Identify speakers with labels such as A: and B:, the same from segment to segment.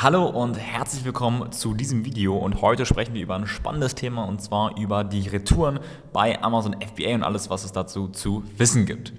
A: Hallo und herzlich willkommen zu diesem Video und heute sprechen wir über ein spannendes Thema und zwar über die Retouren bei Amazon FBA und alles, was es dazu zu wissen gibt.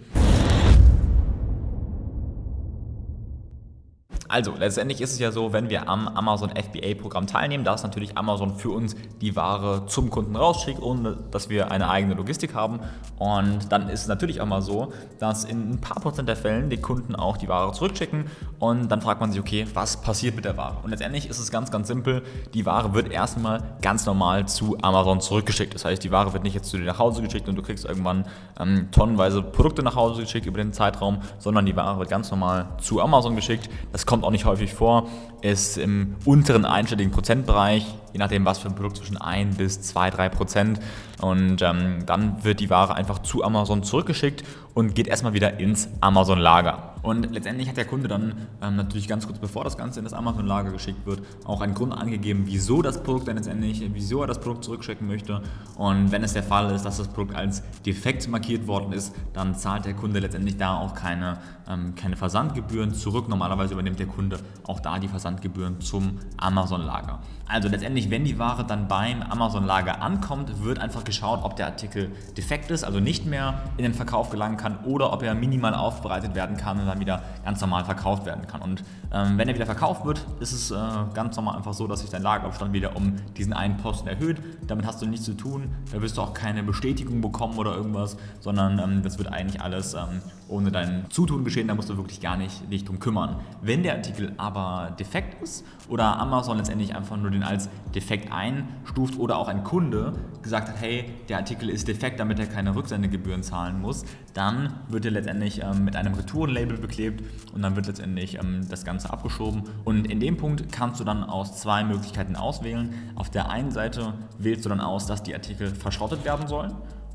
A: Also, letztendlich ist es ja so, wenn wir am Amazon FBA-Programm teilnehmen, dass natürlich Amazon für uns die Ware zum Kunden rausschickt, ohne dass wir eine eigene Logistik haben. Und dann ist es natürlich auch mal so, dass in ein paar Prozent der Fällen die Kunden auch die Ware zurückschicken und dann fragt man sich, okay, was passiert mit der Ware? Und letztendlich ist es ganz, ganz simpel. Die Ware wird erstmal ganz normal zu Amazon zurückgeschickt. Das heißt, die Ware wird nicht jetzt zu dir nach Hause geschickt und du kriegst irgendwann ähm, tonnenweise Produkte nach Hause geschickt über den Zeitraum, sondern die Ware wird ganz normal zu Amazon geschickt. Das kommt kommt auch nicht häufig vor, ist im unteren einstelligen Prozentbereich, je nachdem was für ein Produkt, zwischen 1 bis 2, 3 Prozent. Und ähm, dann wird die Ware einfach zu Amazon zurückgeschickt und geht erstmal wieder ins Amazon-Lager. Und letztendlich hat der Kunde dann ähm, natürlich ganz kurz bevor das Ganze in das Amazon-Lager geschickt wird, auch einen Grund angegeben, wieso das Produkt dann letztendlich, wieso er das Produkt zurückschicken möchte. Und wenn es der Fall ist, dass das Produkt als defekt markiert worden ist, dann zahlt der Kunde letztendlich da auch keine, ähm, keine Versandgebühren zurück. Normalerweise übernimmt der Kunde auch da die Versandgebühren zum Amazon-Lager. Also letztendlich, wenn die Ware dann beim Amazon-Lager ankommt, wird einfach geschaut, ob der Artikel defekt ist, also nicht mehr in den Verkauf gelangen kann oder ob er minimal aufbereitet werden kann dann wieder ganz normal verkauft werden kann. Und ähm, wenn er wieder verkauft wird, ist es äh, ganz normal einfach so, dass sich dein Lagerabstand wieder um diesen einen Posten erhöht. Damit hast du nichts zu tun, da wirst du auch keine Bestätigung bekommen oder irgendwas, sondern ähm, das wird eigentlich alles ähm, ohne dein Zutun geschehen, da musst du wirklich gar nicht dich drum kümmern. Wenn der Artikel aber defekt ist oder Amazon letztendlich einfach nur den als defekt einstuft oder auch ein Kunde gesagt hat, hey, der Artikel ist defekt, damit er keine Rücksendegebühren zahlen muss, dann wird er letztendlich ähm, mit einem Retourenlabel beklebt und dann wird letztendlich ähm, das Ganze abgeschoben. Und in dem Punkt kannst du dann aus zwei Möglichkeiten auswählen. Auf der einen Seite wählst du dann aus, dass die Artikel verschrottet werden sollen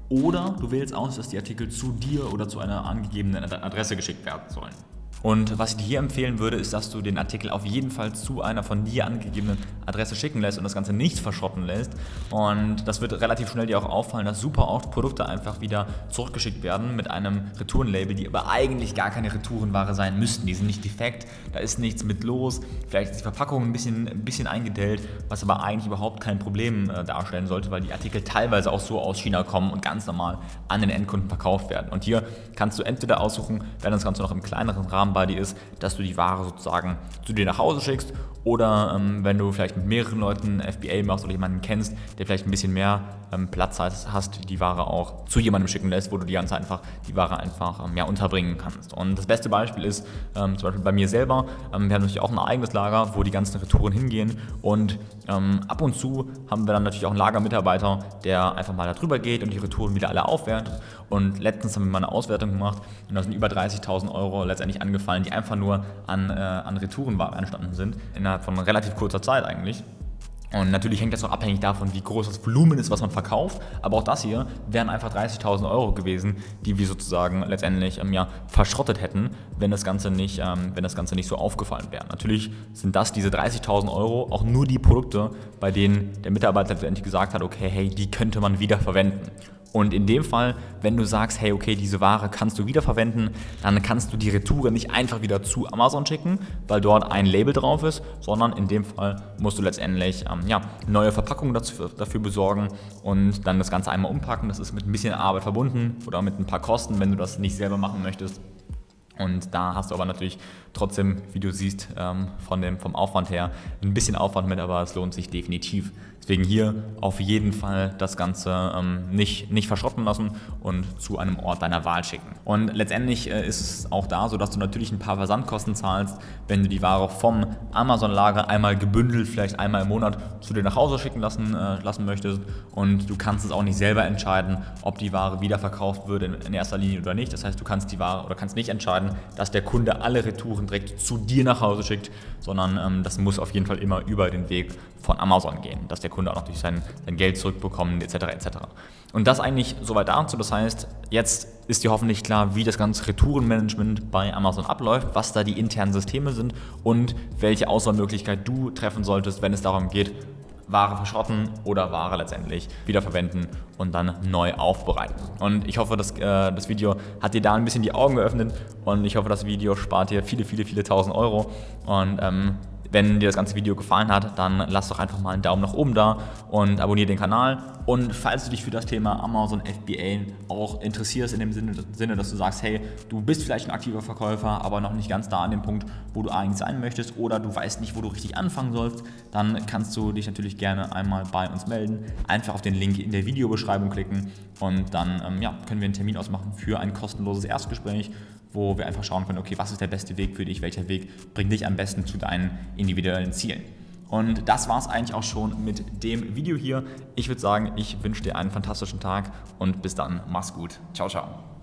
A: oder du wählst aus, dass die Artikel zu dir oder zu einer angegebenen Adresse geschickt werden sollen. Und was ich dir hier empfehlen würde, ist, dass du den Artikel auf jeden Fall zu einer von dir angegebenen Adresse schicken lässt und das Ganze nicht verschrotten lässt. Und das wird relativ schnell dir auch auffallen, dass super oft Produkte einfach wieder zurückgeschickt werden mit einem Retourenlabel, die aber eigentlich gar keine Retourenware sein müssten. Die sind nicht defekt, da ist nichts mit los. Vielleicht ist die Verpackung ein bisschen, ein bisschen eingedellt, was aber eigentlich überhaupt kein Problem äh, darstellen sollte, weil die Artikel teilweise auch so aus China kommen und ganz normal an den Endkunden verkauft werden. Und hier kannst du entweder aussuchen, wenn das Ganze noch im kleineren Rahmen Buddy ist, dass du die Ware sozusagen zu dir nach Hause schickst oder ähm, wenn du vielleicht mit mehreren Leuten FBA machst oder jemanden kennst, der vielleicht ein bisschen mehr ähm, Platz hast, die Ware auch zu jemandem schicken lässt, wo du die ganze einfach die Ware einfach ähm, ja, unterbringen kannst. Und das beste Beispiel ist ähm, zum Beispiel bei mir selber. Ähm, wir haben natürlich auch ein eigenes Lager, wo die ganzen Retouren hingehen und ähm, ab und zu haben wir dann natürlich auch einen Lagermitarbeiter, der einfach mal da drüber geht und die Retouren wieder alle aufwertet. Und letztens haben wir mal eine Auswertung gemacht und da sind über 30.000 Euro letztendlich angefallen, die einfach nur an, äh, an Retourenware entstanden sind. In innerhalb von relativ kurzer Zeit eigentlich. Und natürlich hängt das auch abhängig davon, wie groß das Volumen ist, was man verkauft. Aber auch das hier wären einfach 30.000 Euro gewesen, die wir sozusagen letztendlich ähm, ja, verschrottet hätten, wenn das, Ganze nicht, ähm, wenn das Ganze nicht so aufgefallen wäre. Natürlich sind das, diese 30.000 Euro, auch nur die Produkte, bei denen der Mitarbeiter letztendlich gesagt hat, okay, hey, die könnte man wieder verwenden. Und in dem Fall, wenn du sagst, hey, okay, diese Ware kannst du wiederverwenden, dann kannst du die Retoure nicht einfach wieder zu Amazon schicken, weil dort ein Label drauf ist, sondern in dem Fall musst du letztendlich ähm, ja, neue Verpackungen dazu, dafür besorgen und dann das Ganze einmal umpacken. Das ist mit ein bisschen Arbeit verbunden oder mit ein paar Kosten, wenn du das nicht selber machen möchtest. Und da hast du aber natürlich trotzdem, wie du siehst, ähm, von dem, vom Aufwand her ein bisschen Aufwand mit, aber es lohnt sich definitiv. Deswegen hier auf jeden Fall das Ganze ähm, nicht, nicht verschrotten lassen und zu einem Ort deiner Wahl schicken. Und letztendlich äh, ist es auch da so, dass du natürlich ein paar Versandkosten zahlst, wenn du die Ware vom Amazon-Lager einmal gebündelt, vielleicht einmal im Monat zu dir nach Hause schicken lassen, äh, lassen möchtest. Und du kannst es auch nicht selber entscheiden, ob die Ware wiederverkauft wird in, in erster Linie oder nicht. Das heißt, du kannst die Ware oder kannst nicht entscheiden, dass der Kunde alle Retouren direkt zu dir nach Hause schickt, sondern ähm, das muss auf jeden Fall immer über den Weg von Amazon gehen, dass der Kunde auch natürlich sein, sein Geld zurückbekommt etc. etc. Und das eigentlich soweit dazu, das heißt, jetzt ist dir hoffentlich klar, wie das ganze Retourenmanagement bei Amazon abläuft, was da die internen Systeme sind und welche Auswahlmöglichkeit du treffen solltest, wenn es darum geht, Ware verschrotten oder Ware letztendlich wiederverwenden und dann neu aufbereiten. Und ich hoffe, dass, äh, das Video hat dir da ein bisschen die Augen geöffnet und ich hoffe, das Video spart dir viele, viele, viele tausend Euro und ähm, Wenn dir das ganze Video gefallen hat, dann lass doch einfach mal einen Daumen nach oben da und abonniere den Kanal. Und falls du dich für das Thema Amazon FBA auch interessierst, in dem Sinne, dass du sagst, hey, du bist vielleicht ein aktiver Verkäufer, aber noch nicht ganz da an dem Punkt, wo du eigentlich sein möchtest oder du weißt nicht, wo du richtig anfangen sollst, dann kannst du dich natürlich gerne einmal bei uns melden. Einfach auf den Link in der Videobeschreibung klicken und dann ähm, ja, können wir einen Termin ausmachen für ein kostenloses Erstgespräch, wo wir einfach schauen können, okay, was ist der beste Weg für dich, welcher Weg bringt dich am besten zu deinen individuellen Zielen. Und das war es eigentlich auch schon mit dem Video hier. Ich würde sagen, ich wünsche dir einen fantastischen Tag und bis dann. Mach's gut. Ciao, ciao.